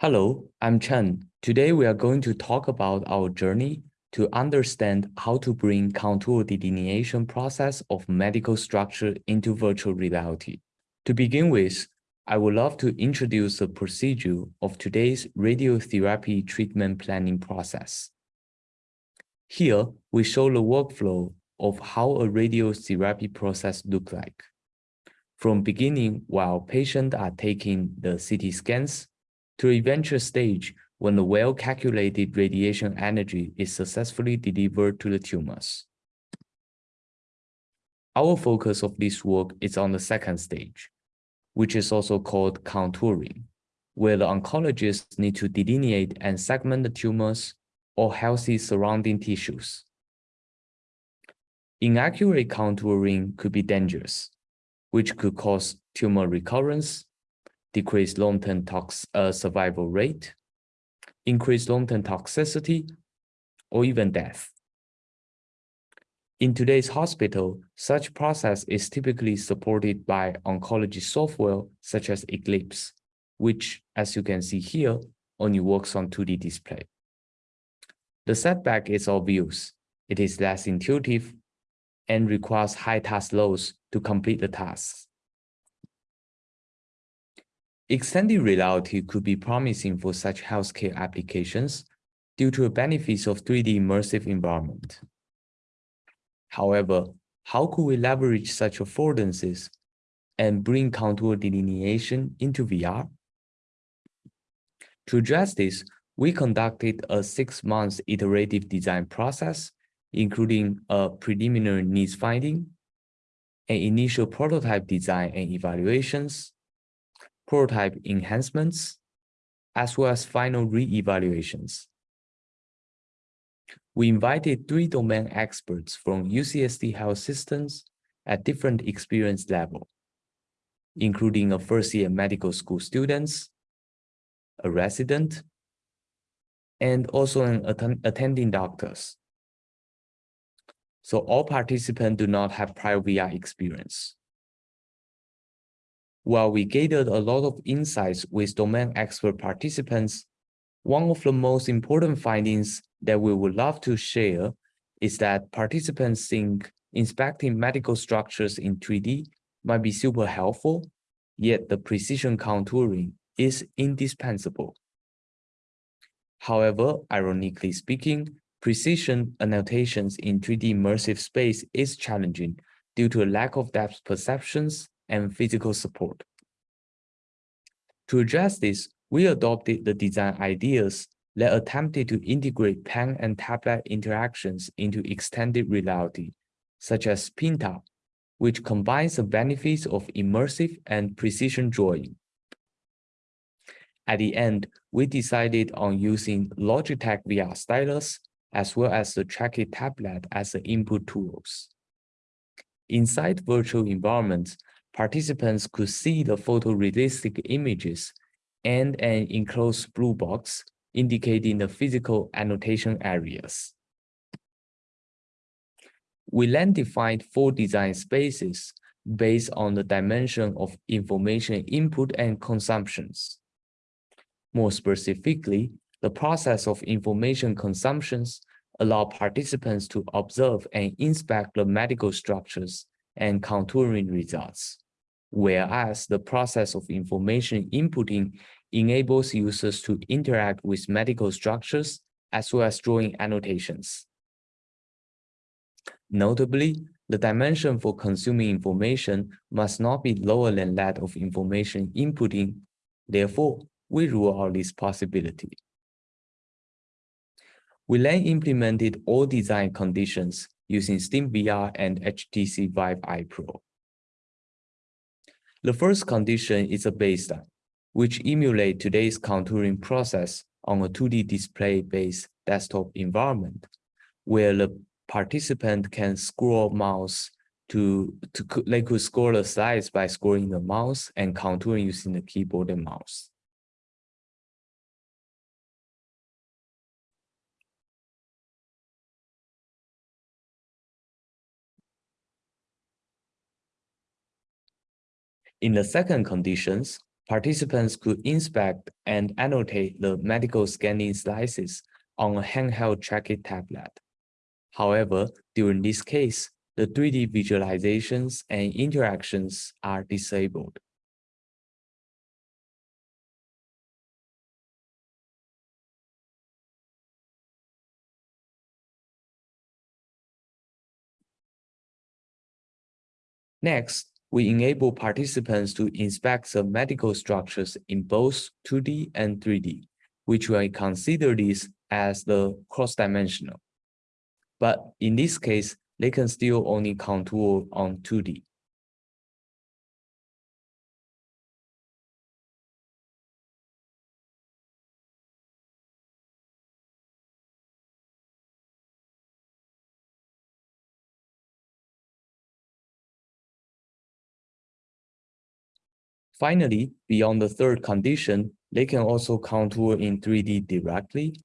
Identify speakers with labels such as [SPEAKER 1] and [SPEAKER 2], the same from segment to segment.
[SPEAKER 1] Hello, I'm Chen. Today we are going to talk about our journey to understand how to bring contour delineation process of medical structure into virtual reality. To begin with, I would love to introduce the procedure of today's radiotherapy treatment planning process. Here, we show the workflow of how a radiotherapy process look like. From beginning, while patients are taking the CT scans, to a eventual stage when the well-calculated radiation energy is successfully delivered to the tumors. Our focus of this work is on the second stage, which is also called contouring, where the oncologists need to delineate and segment the tumors or healthy surrounding tissues. Inaccurate contouring could be dangerous, which could cause tumor recurrence, decrease long-term uh, survival rate, increase long-term toxicity, or even death. In today's hospital, such process is typically supported by oncology software such as Eclipse, which, as you can see here, only works on 2D display. The setback is obvious. It is less intuitive and requires high task loads to complete the tasks. Extended reality could be promising for such healthcare applications due to the benefits of 3D immersive environment. However, how could we leverage such affordances and bring contour delineation into VR? To address this, we conducted a six-month iterative design process, including a preliminary needs finding, an initial prototype design and evaluations, prototype enhancements, as well as final re-evaluations. We invited three domain experts from UCSD Health Systems at different experience level, including a first-year medical school students, a resident, and also an att attending doctors. So all participants do not have prior VR experience. While we gathered a lot of insights with domain expert participants, one of the most important findings that we would love to share is that participants think inspecting medical structures in 3D might be super helpful, yet the precision contouring is indispensable. However, ironically speaking, precision annotations in 3D immersive space is challenging due to a lack of depth perceptions and physical support. To address this, we adopted the design ideas that attempted to integrate pen and tablet interactions into extended reality, such as Pinta, which combines the benefits of immersive and precision drawing. At the end, we decided on using Logitech VR stylus as well as the Trackit tablet as the input tools. Inside virtual environments, participants could see the photorealistic images and an enclosed blue box indicating the physical annotation areas. We then defined four design spaces based on the dimension of information input and consumptions. More specifically, the process of information consumptions allow participants to observe and inspect the medical structures and contouring results, whereas the process of information inputting enables users to interact with medical structures as well as drawing annotations. Notably, the dimension for consuming information must not be lower than that of information inputting. Therefore, we rule out this possibility. We then implemented all design conditions using Steam VR and HTC Vive i Pro. The first condition is a baseline, which emulate today's contouring process on a 2D display-based desktop environment, where the participant can scroll mouse to, to they could scroll the slides by scrolling the mouse and contouring using the keyboard and mouse. In the second conditions, participants could inspect and annotate the medical scanning slices on a handheld tracking tablet. However, during this case, the 3D visualizations and interactions are disabled. Next, we enable participants to inspect the medical structures in both 2D and 3D, which we consider this as the cross-dimensional. But in this case, they can still only contour on 2D. Finally, beyond the third condition, they can also contour in 3D directly.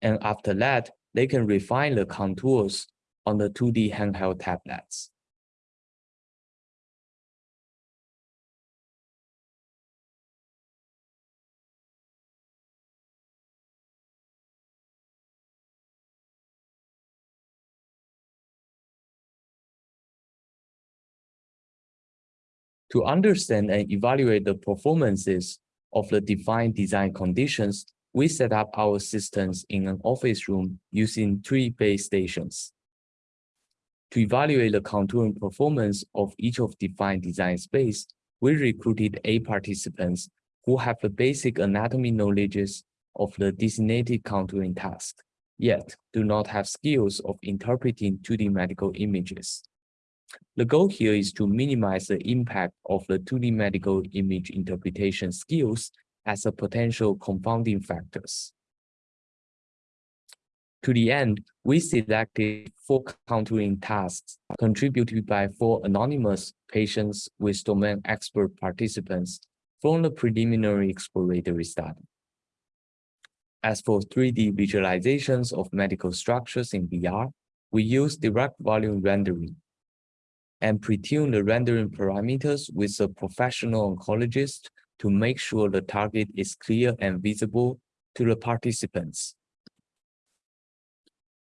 [SPEAKER 1] And after that, they can refine the contours on the 2D handheld tablets. To understand and evaluate the performances of the defined design conditions, we set up our systems in an office room using three base stations. To evaluate the contouring performance of each of defined design space, we recruited eight participants who have the basic anatomy knowledges of the designated contouring task, yet do not have skills of interpreting 2D medical images. The goal here is to minimize the impact of the 2D medical image interpretation skills as a potential confounding factors. To the end, we selected four contouring tasks contributed by four anonymous patients with domain expert participants from the preliminary exploratory study. As for 3D visualizations of medical structures in VR, we use direct volume rendering and pre-tune the rendering parameters with a professional oncologist to make sure the target is clear and visible to the participants.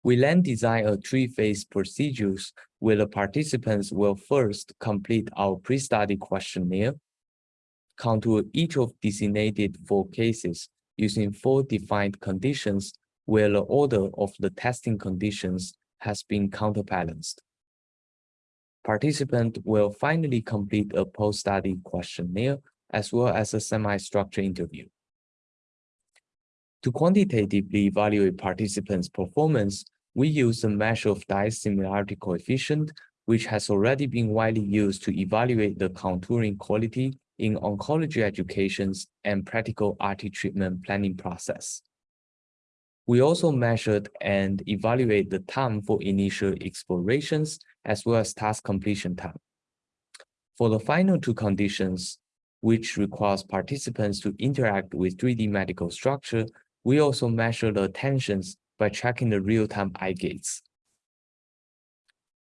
[SPEAKER 1] We then design a three-phase procedures where the participants will first complete our pre-study questionnaire, contour each of designated four cases using four defined conditions where the order of the testing conditions has been counterbalanced. Participant will finally complete a post-study questionnaire as well as a semi-structured interview. To quantitatively evaluate participants' performance, we use the measure of dice similarity coefficient, which has already been widely used to evaluate the contouring quality in oncology educations and practical RT treatment planning process. We also measured and evaluate the time for initial explorations as well as task completion time. For the final two conditions, which requires participants to interact with 3D medical structure, we also measure the attentions by tracking the real-time eye gaze.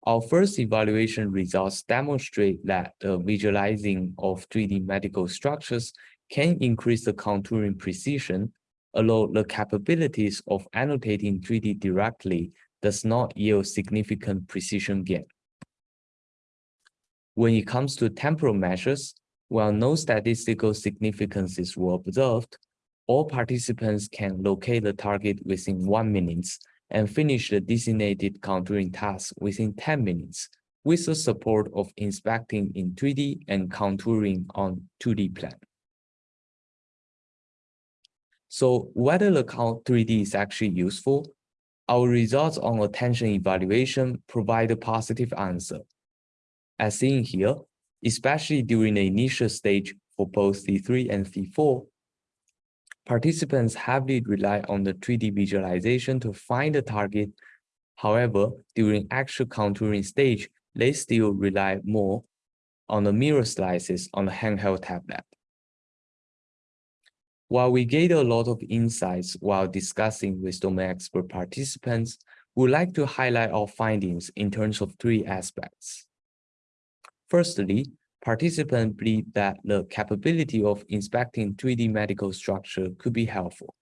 [SPEAKER 1] Our first evaluation results demonstrate that the visualizing of 3D medical structures can increase the contouring precision although the capabilities of annotating 3D directly does not yield significant precision gain. When it comes to temporal measures, while no statistical significances were observed, all participants can locate the target within one minute and finish the designated contouring task within 10 minutes with the support of inspecting in 3D and contouring on 2D plan. So whether the count 3D is actually useful, our results on attention evaluation provide a positive answer. As seen here, especially during the initial stage for both C3 and C4, participants heavily rely on the 3D visualization to find the target. However, during actual contouring stage, they still rely more on the mirror slices on the handheld tablet. While we gained a lot of insights while discussing with domain expert participants, we'd like to highlight our findings in terms of three aspects. Firstly, participants believe that the capability of inspecting 3D medical structure could be helpful.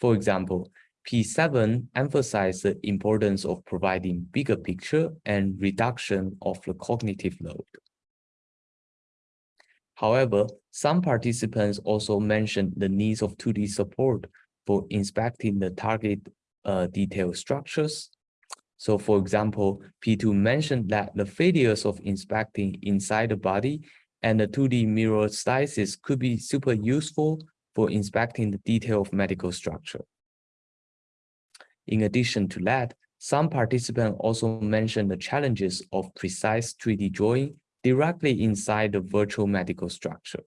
[SPEAKER 1] For example, P7 emphasized the importance of providing bigger picture and reduction of the cognitive load. However, some participants also mentioned the needs of 2D support for inspecting the target uh, detail structures. So for example, P2 mentioned that the failures of inspecting inside the body and the 2D mirror slices could be super useful for inspecting the detail of medical structure. In addition to that, some participants also mentioned the challenges of precise 3D drawing directly inside the virtual medical structure.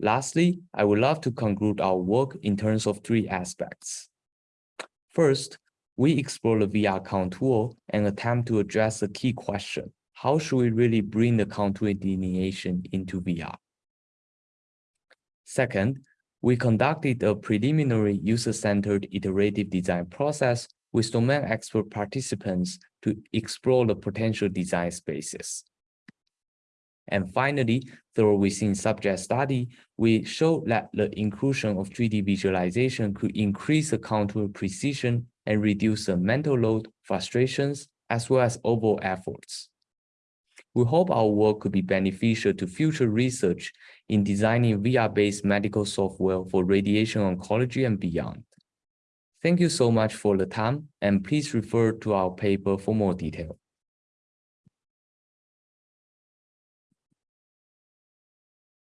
[SPEAKER 1] Lastly, I would love to conclude our work in terms of three aspects. First, we explore the VR contour and attempt to address the key question, how should we really bring the contour delineation into VR? Second, we conducted a preliminary user-centered iterative design process with domain expert participants to explore the potential design spaces. And finally, through within subject study, we showed that the inclusion of 3D visualization could increase the contour precision and reduce the mental load, frustrations, as well as overall efforts. We hope our work could be beneficial to future research in designing VR-based medical software for radiation oncology and beyond. Thank you so much for the time, and please refer to our paper for more detail.